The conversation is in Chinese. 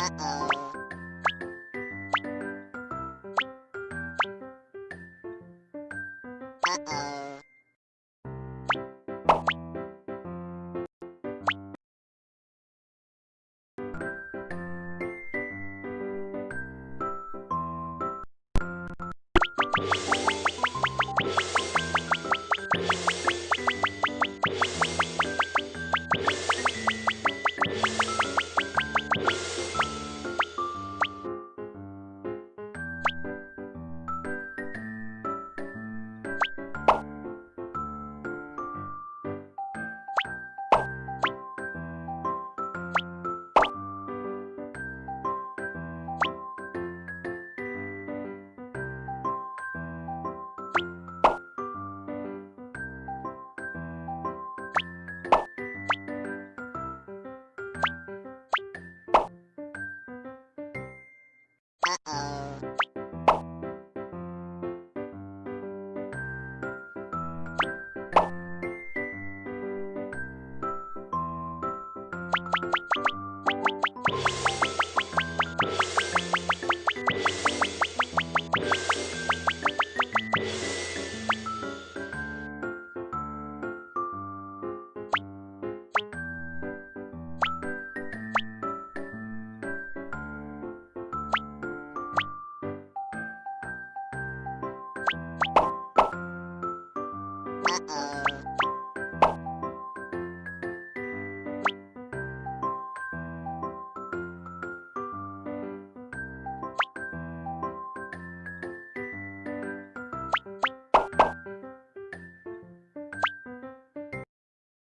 Uh-oh.